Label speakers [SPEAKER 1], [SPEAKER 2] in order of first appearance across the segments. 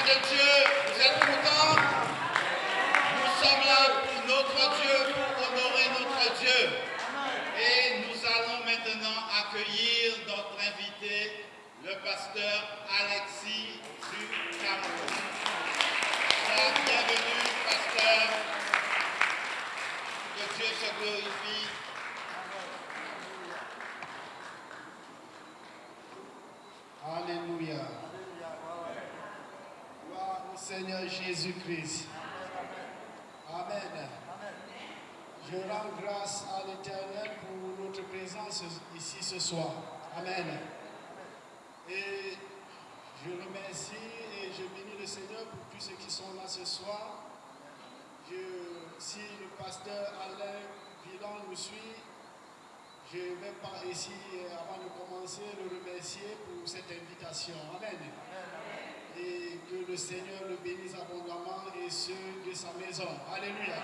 [SPEAKER 1] de Dieu, vous êtes contents Nous sommes là pour notre Dieu, pour honorer notre Dieu. Et nous allons maintenant accueillir notre invité, le pasteur Alexis du Cameroun. Bienvenue, pasteur. Que Dieu se glorifie.
[SPEAKER 2] Alléluia. Seigneur Jésus-Christ. Amen. Je rends grâce à l'Éternel pour notre présence ici ce soir. Amen. Et je remercie et je bénis le Seigneur pour tous ceux qui sont là ce soir. Si le pasteur Alain Villan nous suit, je vais par ici, avant de commencer, le remercier pour cette invitation. Amen. Et que le Seigneur le bénisse abondamment et ceux de sa maison. Alléluia.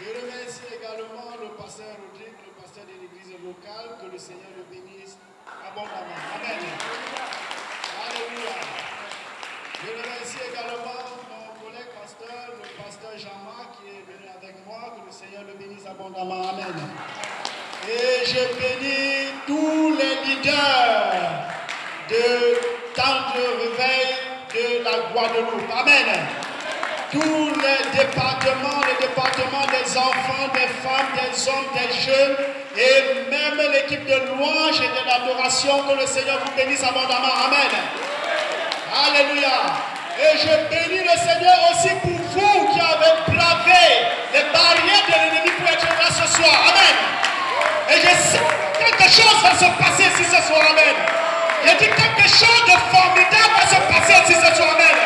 [SPEAKER 2] Je remercie également le pasteur Rodrigue, le pasteur de l'église locale, que le Seigneur le bénisse abondamment. Amen. Alléluia. Je remercie également mon collègue pasteur, le pasteur Jean-Marc, qui est venu avec moi, que le Seigneur le bénisse abondamment. Amen. Et je bénis tous les leaders de temps de réveil de la Guadeloupe. Amen tous les départements, les départements des enfants, des femmes, des hommes, des jeunes, et même l'équipe de louange et de l'adoration, que le Seigneur vous bénisse abondamment. Amen. Alléluia. Et je bénis le Seigneur aussi pour Et je sais que quelque chose va se passer ici ce soir. Amen. Je dis quelque chose de formidable va se passer ici ce soir. Amen.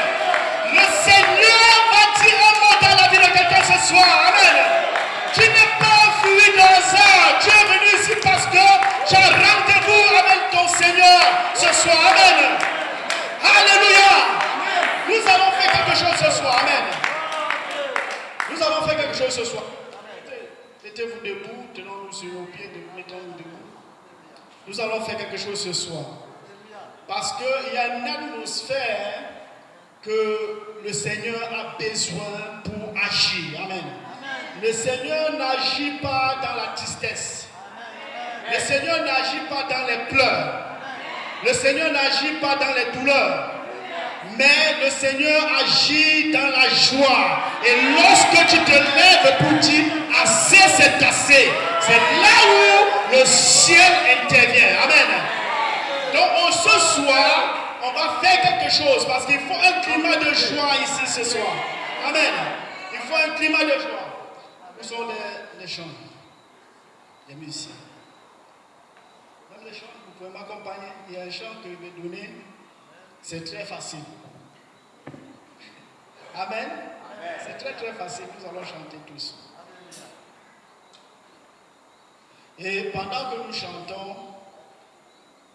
[SPEAKER 2] Le Seigneur va dire un mot dans la vie de quelqu'un ce soir. Amen. Tu n'es pas fui dans hasard. Tu es venu ici parce que tu as rendez-vous avec ton Seigneur ce soir. Amen. Alléluia. Nous allons faire quelque chose ce soir. Amen. Nous allons faire quelque chose ce soir. Mettez-vous debout, tenons-nous sur nos pieds, mettons-nous debout. Nous allons faire quelque chose ce soir. Parce qu'il y a une atmosphère que le Seigneur a besoin pour agir. Amen. Le Seigneur n'agit pas dans la tristesse. Le Seigneur n'agit pas dans les pleurs. Le Seigneur n'agit pas dans les douleurs. Mais le Seigneur agit dans la joie. Et lorsque tu te lèves pour dire assez, c'est assez. C'est là où le ciel intervient. Amen. Donc ce soir, on va faire quelque chose parce qu'il faut un climat de joie ici ce soir. Amen. Il faut un climat de joie. Nous sommes les, les chants, les musiciens. Même les chants, vous pouvez m'accompagner. Il y a un chant que je vais donner. C'est très facile. Amen. C'est très très facile. Nous allons chanter tous. Et pendant que nous chantons,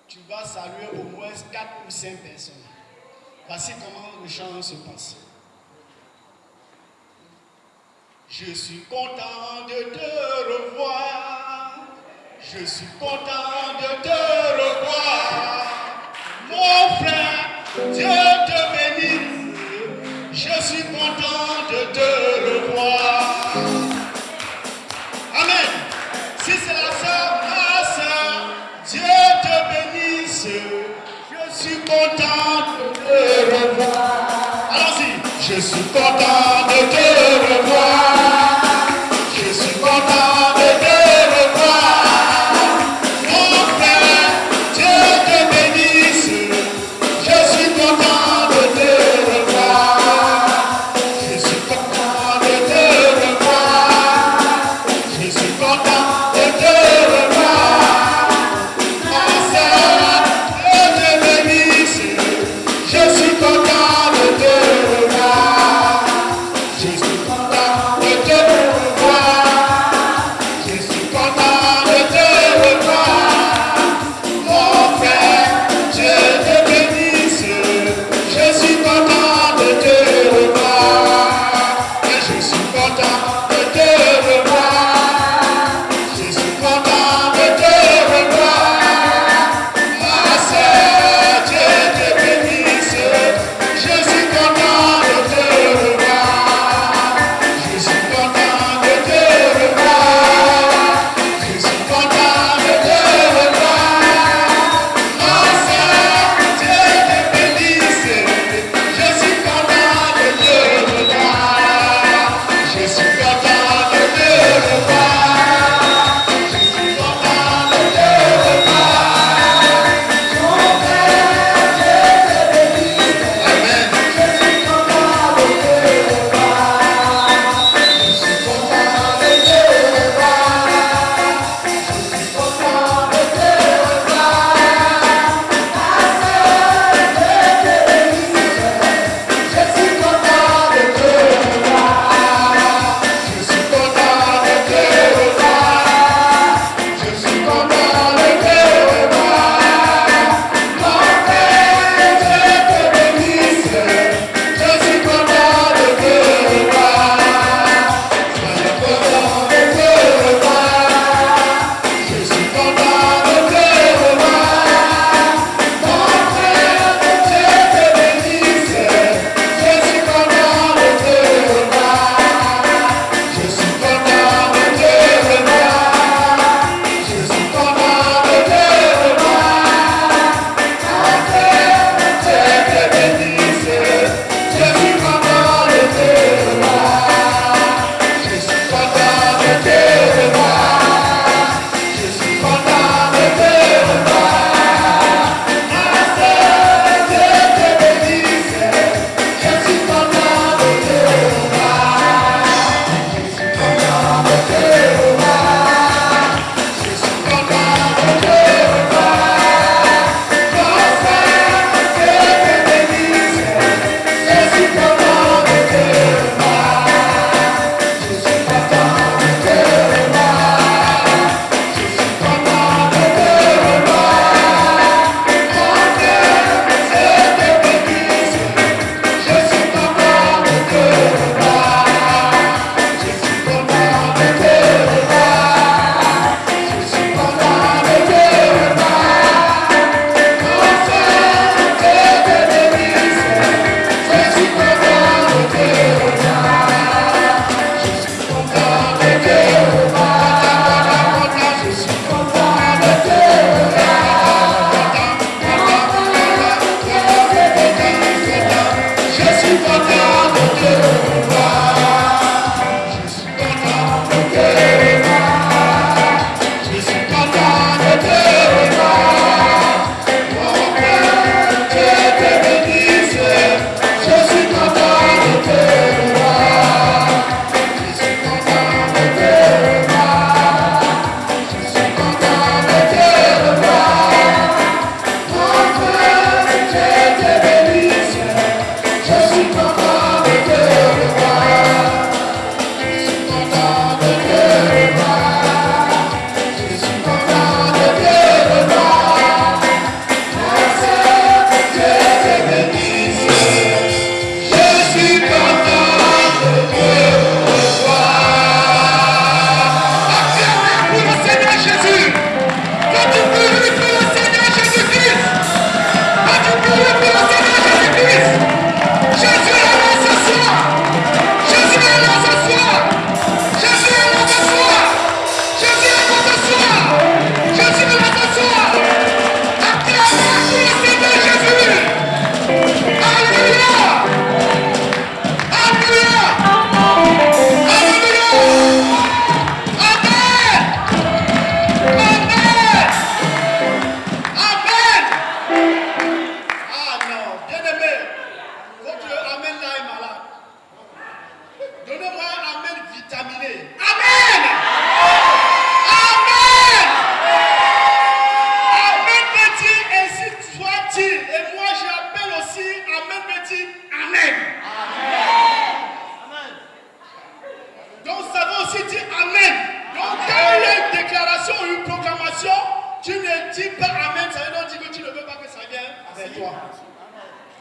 [SPEAKER 2] tu vas saluer au moins 4 ou 5 personnes. Voici comment le chant se passe. Je suis content de te revoir. Je suis content de te revoir. Mon frère, Dieu te bénisse. Je suis content de te revoir. Je suis content de te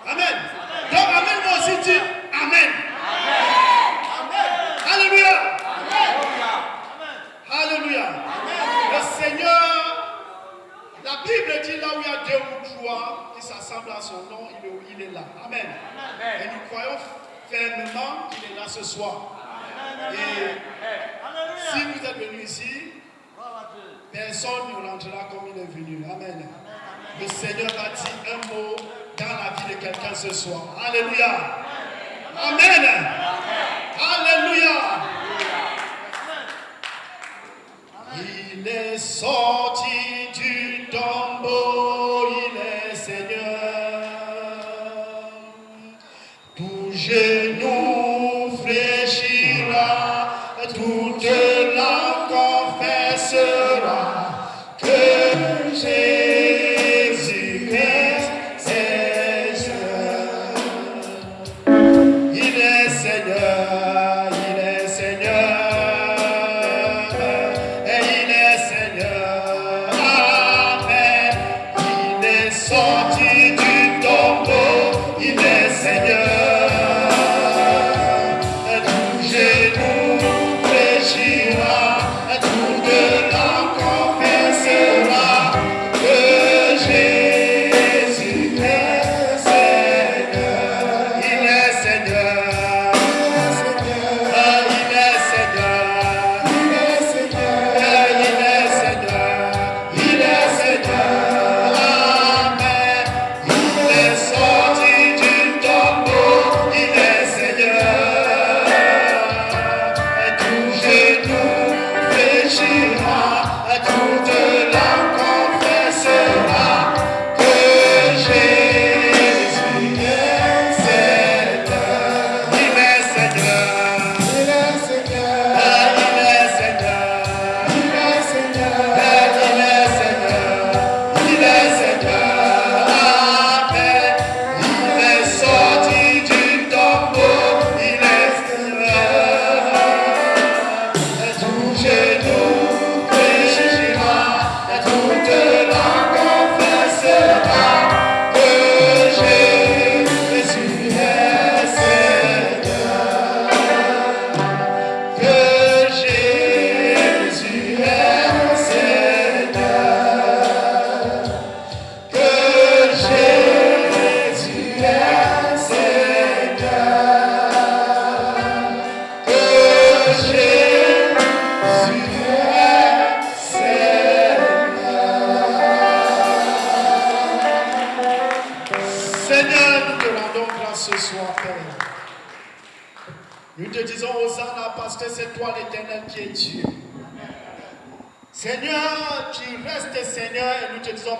[SPEAKER 2] Amen. Donc Amen, moi aussi dis Amen. Alléluia. Alléluia. Le Seigneur, la Bible dit là où il y a deux ou trois qui s'assemblent à son nom, il est, il est là. Amen. Et nous croyons fermement qu'il est là ce soir. Et si vous êtes venu ici, personne ne rentrera comme il est venu. Amen. Le Seigneur va dire un mot dans la vie de quelqu'un ce soir. Alléluia. Amen. Alléluia. Il est sorti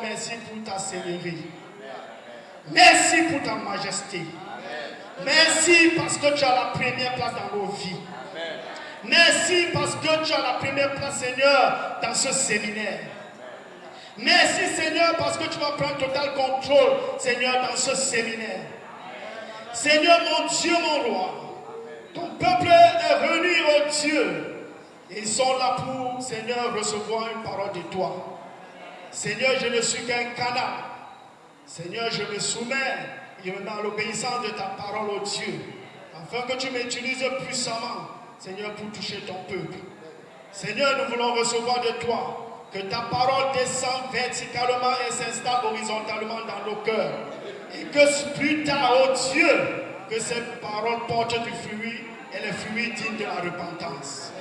[SPEAKER 2] merci pour ta seigneurie. Merci pour ta majesté. Merci parce que tu as la première place dans nos vies. Merci parce que tu as la première place, Seigneur, dans ce séminaire. Merci, Seigneur, parce que tu vas prendre total contrôle, Seigneur, dans ce séminaire. Seigneur, mon Dieu, mon roi, ton peuple est revenu au Dieu. Et ils sont là pour, Seigneur, recevoir une parole de toi. Seigneur, je ne suis qu'un canal. Seigneur, je me soumets et me mets à l'obéissance de ta parole, au Dieu, afin que tu m'utilises puissamment, Seigneur, pour toucher ton peuple. Seigneur, nous voulons recevoir de toi que ta parole descende verticalement et s'installe horizontalement dans nos cœurs. Et que plus tard, oh Dieu, que ces paroles portent du fruit et le fruit digne de la repentance.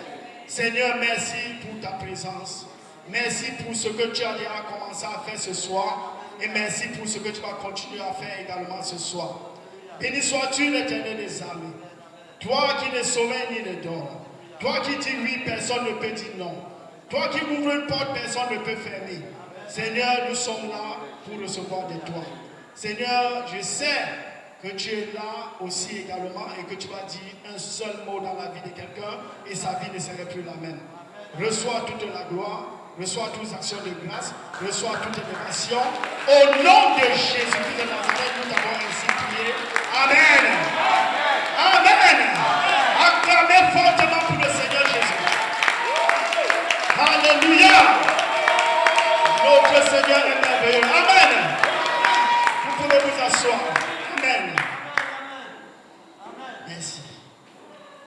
[SPEAKER 2] Seigneur, merci pour ta présence. Merci pour ce que tu as déjà commencé à faire ce soir. Et merci pour ce que tu vas continuer à faire également ce soir. Béni sois-tu l'éternel des armées. Toi qui ne sommeilles ni ne dors. Toi qui dis oui, personne ne peut dire non. Toi qui ouvres une porte, personne ne peut fermer. Seigneur, nous sommes là pour recevoir de toi. Seigneur, je sais que tu es là aussi également et que tu vas dire un seul mot dans la vie de quelqu'un et sa vie ne serait plus la même. Reçois toute la gloire, reçois toutes les actions de grâce, reçois toutes les. Au nom de Jésus-Christ de Nazareth, nous avons ainsi prié. Amen. Amen. Acclamez fortement pour le Seigneur Jésus. Alléluia. Notre Seigneur est merveilleux. Amen. Vous pouvez vous asseoir.